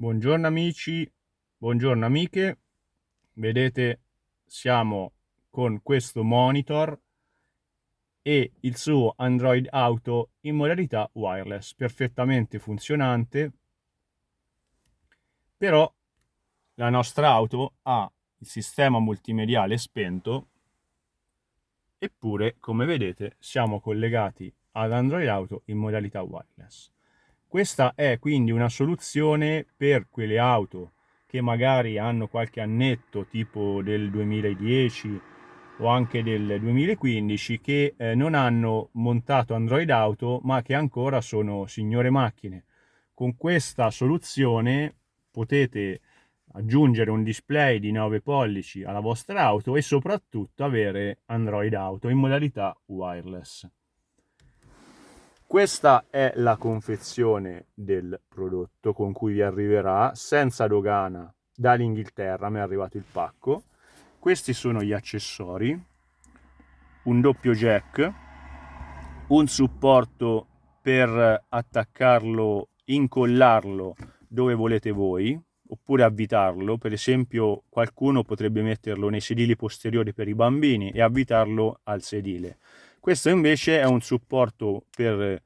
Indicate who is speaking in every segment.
Speaker 1: Buongiorno amici, buongiorno amiche, vedete siamo con questo monitor e il suo Android Auto in modalità wireless, perfettamente funzionante, però la nostra auto ha il sistema multimediale spento eppure come vedete siamo collegati ad Android Auto in modalità wireless. Questa è quindi una soluzione per quelle auto che magari hanno qualche annetto tipo del 2010 o anche del 2015 che eh, non hanno montato Android Auto ma che ancora sono signore macchine. Con questa soluzione potete aggiungere un display di 9 pollici alla vostra auto e soprattutto avere Android Auto in modalità wireless. Questa è la confezione del prodotto con cui vi arriverà senza dogana dall'Inghilterra, mi è arrivato il pacco. Questi sono gli accessori, un doppio jack, un supporto per attaccarlo, incollarlo dove volete voi, oppure avvitarlo, per esempio qualcuno potrebbe metterlo nei sedili posteriori per i bambini e avvitarlo al sedile. Questo invece è un supporto per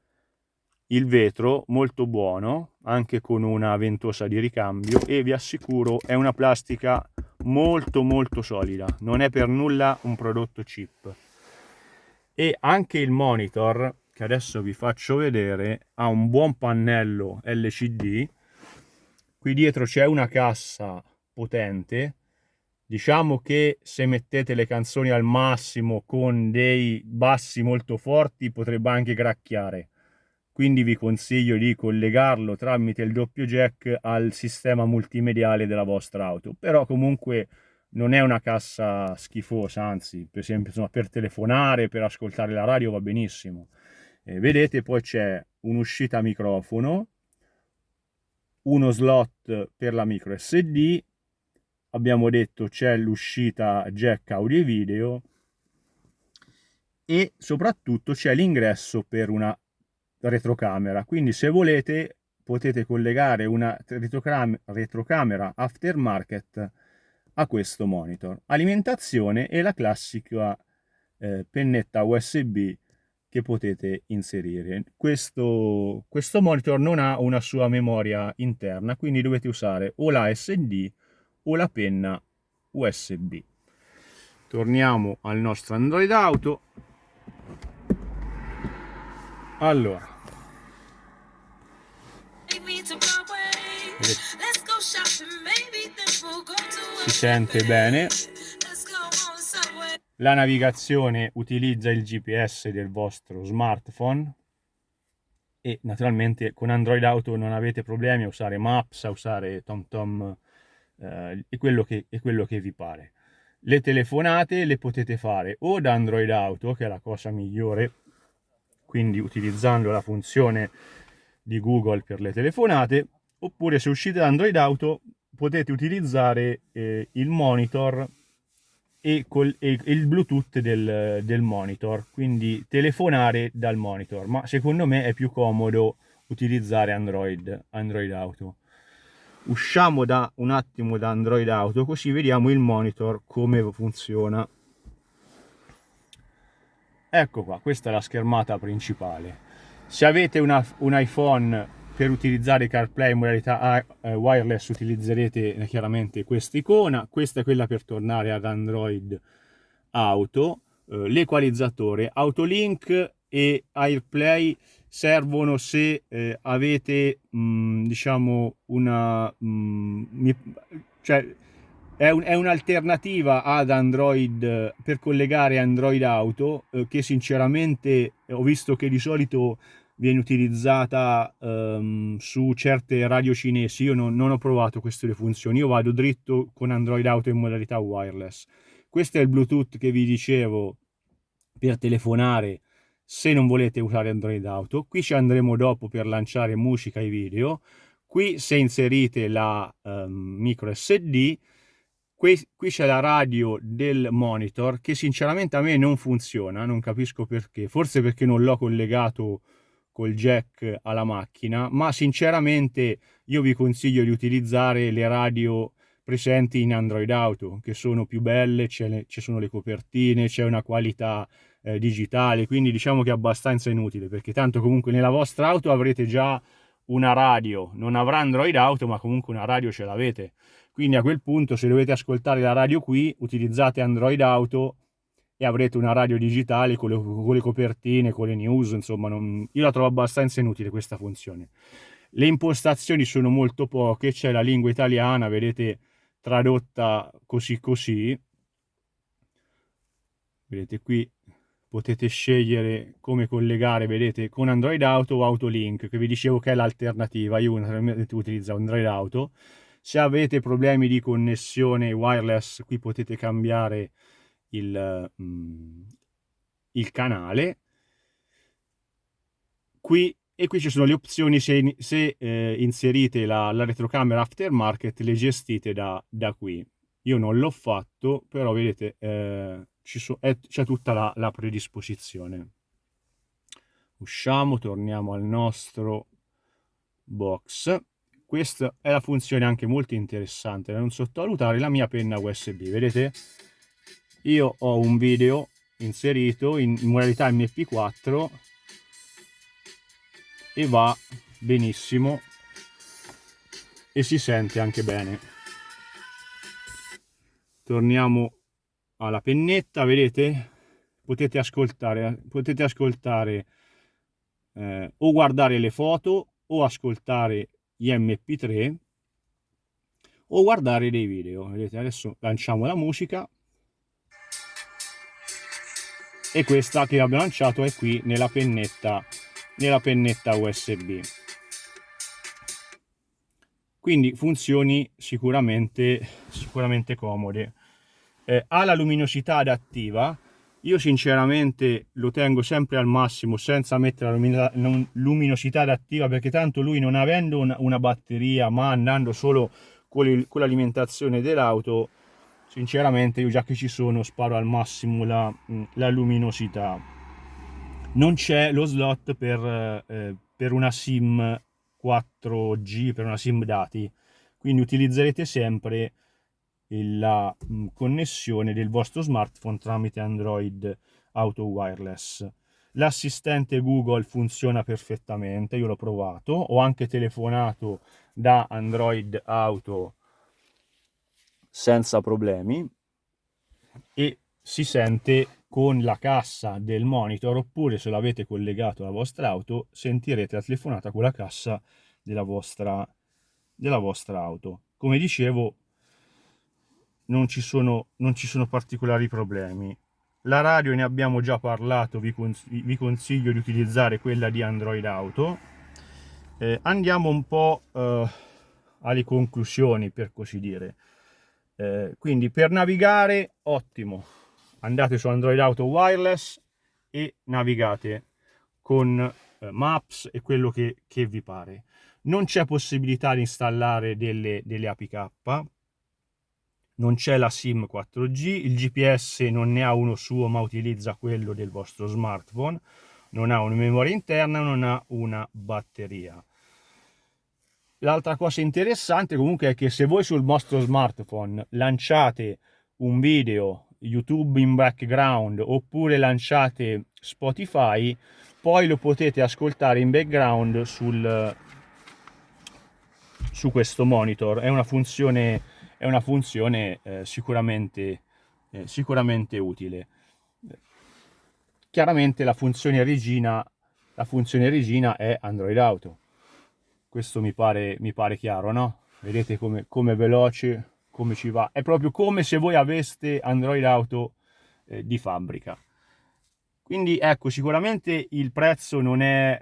Speaker 1: il vetro molto buono, anche con una ventosa di ricambio e vi assicuro è una plastica molto molto solida, non è per nulla un prodotto cheap. E anche il monitor, che adesso vi faccio vedere, ha un buon pannello LCD, qui dietro c'è una cassa potente, Diciamo che se mettete le canzoni al massimo con dei bassi molto forti potrebbe anche gracchiare. Quindi vi consiglio di collegarlo tramite il doppio jack al sistema multimediale della vostra auto. Però comunque non è una cassa schifosa, anzi, per esempio insomma, per telefonare, per ascoltare la radio va benissimo. Eh, vedete poi c'è un'uscita microfono, uno slot per la micro SD abbiamo detto c'è l'uscita jack audio e video e soprattutto c'è l'ingresso per una retrocamera. Quindi se volete potete collegare una retrocamera aftermarket a questo monitor. Alimentazione e la classica eh, pennetta usb che potete inserire. Questo, questo monitor non ha una sua memoria interna quindi dovete usare o la sd o la penna USB. Torniamo al nostro Android Auto. Allora. Si sente bene. La navigazione utilizza il GPS del vostro smartphone e naturalmente con Android Auto non avete problemi a usare Maps, a usare TomTom eh, è, quello che, è quello che vi pare. Le telefonate le potete fare o da Android Auto, che è la cosa migliore, quindi utilizzando la funzione di Google per le telefonate, oppure se uscite da Android Auto potete utilizzare eh, il monitor e, col, e, il Bluetooth del, del, monitor, quindi telefonare dal monitor, ma secondo me è più comodo utilizzare Android, Android Auto usciamo da un attimo da Android Auto così vediamo il monitor come funziona. Ecco qua questa è la schermata principale. Se avete una, un iPhone per utilizzare CarPlay in modalità eh, wireless utilizzerete eh, chiaramente questa icona. Questa è quella per tornare ad Android Auto eh, l'equalizzatore Autolink e AirPlay servono se eh, avete mh, mm, diciamo una mh, mm, cioè è, un, è un'alternativa ad Android per collegare Android Auto eh, che sinceramente ho visto che di solito viene utilizzata um, su certe radio cinesi. Io non, non ho provato queste due funzioni. Io vado dritto con Android Auto in modalità wireless. Questo è il Bluetooth che vi dicevo per telefonare se non volete usare Android Auto. Qui ci andremo dopo per lanciare musica e video. Qui se inserite la um, micro SD, qui, qui c'è la radio del monitor che sinceramente a me non funziona, non capisco perché. Forse perché non l'ho collegato col jack alla macchina, ma sinceramente io vi consiglio di utilizzare le radio presenti in Android Auto, che sono più belle, ci sono le copertine, c'è una qualità eh, digitale, quindi diciamo che è abbastanza inutile, perché tanto comunque nella vostra auto avrete già una radio, non avrà Android Auto, ma comunque una radio ce l'avete. Quindi a quel punto se dovete ascoltare la radio qui, utilizzate Android Auto e avrete una radio digitale con le, con le copertine, con le news, insomma, non, io la trovo abbastanza inutile questa funzione. Le impostazioni sono molto poche, c'è la lingua italiana, vedete, tradotta così così. Vedete qui potete scegliere come collegare, vedete, con Android Auto o Autolink, che vi dicevo che è l'alternativa. Io naturalmente utilizzo Android Auto. Se avete problemi di connessione wireless, qui potete cambiare il, mm, il canale. Qui, e qui ci sono le opzioni se, se eh, inserite la, la, retrocamera aftermarket, le gestite da, da qui. Io non l'ho fatto, però vedete, eh, c'è tutta la, la predisposizione. Usciamo, torniamo al nostro box. Questa è la funzione anche molto interessante da non sottovalutare, la mia penna USB. Vedete? Io ho un video inserito in modalità MP4 e va benissimo e si sente anche bene. Torniamo alla pennetta, vedete? Potete ascoltare, potete ascoltare eh, o guardare le foto o ascoltare gli mp3 o guardare dei video. Vedete, adesso lanciamo la musica e questa che abbiamo lanciato è qui nella pennetta, nella pennetta USB. Quindi funzioni sicuramente, sicuramente comode eh, ha la luminosità adattiva. Io sinceramente lo tengo sempre al massimo senza mettere la luminosità adattiva perché tanto lui non avendo una, una batteria ma andando solo con l'alimentazione dell'auto sinceramente io già che ci sono sparo al massimo la, la luminosità. Non c'è lo slot per, eh, per una sim 4G per una sim dati. Quindi utilizzerete sempre la mm, connessione del vostro smartphone tramite Android Auto Wireless. L'assistente Google funziona perfettamente, io l'ho provato, ho anche telefonato da Android Auto senza problemi e si sente con la cassa del monitor oppure se l'avete collegato alla vostra auto sentirete la telefonata con la cassa della vostra, della vostra auto. Come dicevo non ci sono, non ci sono particolari problemi. La radio ne abbiamo già parlato, vi, cons vi consiglio di utilizzare quella di Android Auto. Eh, andiamo un po' eh, alle conclusioni, per così dire. Eh, quindi per navigare, ottimo. Andate su Android Auto Wireless e navigate con eh, Maps e quello che, che vi pare. Non c'è possibilità di installare delle, delle APK, non c'è la SIM 4G, il GPS non ne ha uno suo ma utilizza quello del vostro smartphone, non ha una memoria interna, non ha una batteria. L'altra cosa interessante comunque è che se voi sul vostro smartphone lanciate un video YouTube in background oppure lanciate Spotify, poi lo potete ascoltare in background sul, su questo monitor. È una funzione è una funzione eh, sicuramente, eh, sicuramente utile. Chiaramente la funzione regina, la funzione regina è Android Auto. Questo mi pare, mi pare chiaro, no? Vedete come, come veloce, come ci va. È proprio come se voi aveste Android Auto eh, di fabbrica. Quindi ecco, sicuramente il prezzo non è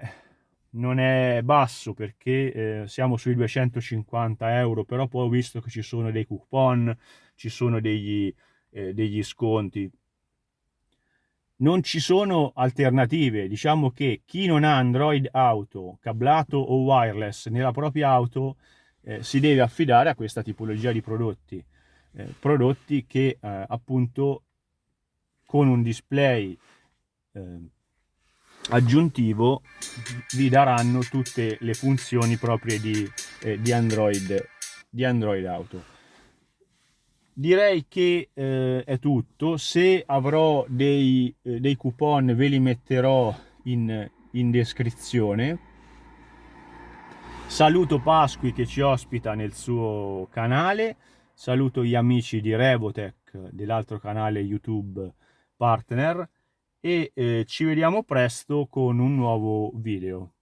Speaker 1: non è basso perché eh, siamo sui 250 euro però poi ho visto che ci sono dei coupon ci sono degli, eh, degli sconti. Non ci sono alternative. Diciamo che chi non ha android auto cablato o wireless nella propria auto eh, si deve affidare a questa tipologia di prodotti eh, prodotti che eh, appunto con un display eh, aggiuntivo vi daranno tutte le funzioni proprie di, eh, di, Android, di Android Auto. Direi che eh, è tutto, se avrò dei, eh, dei, coupon ve li metterò in, in descrizione. Saluto Pasqui che ci ospita nel suo canale, saluto gli amici di Revotech dell'altro canale YouTube partner e eh, ci vediamo presto con un nuovo video.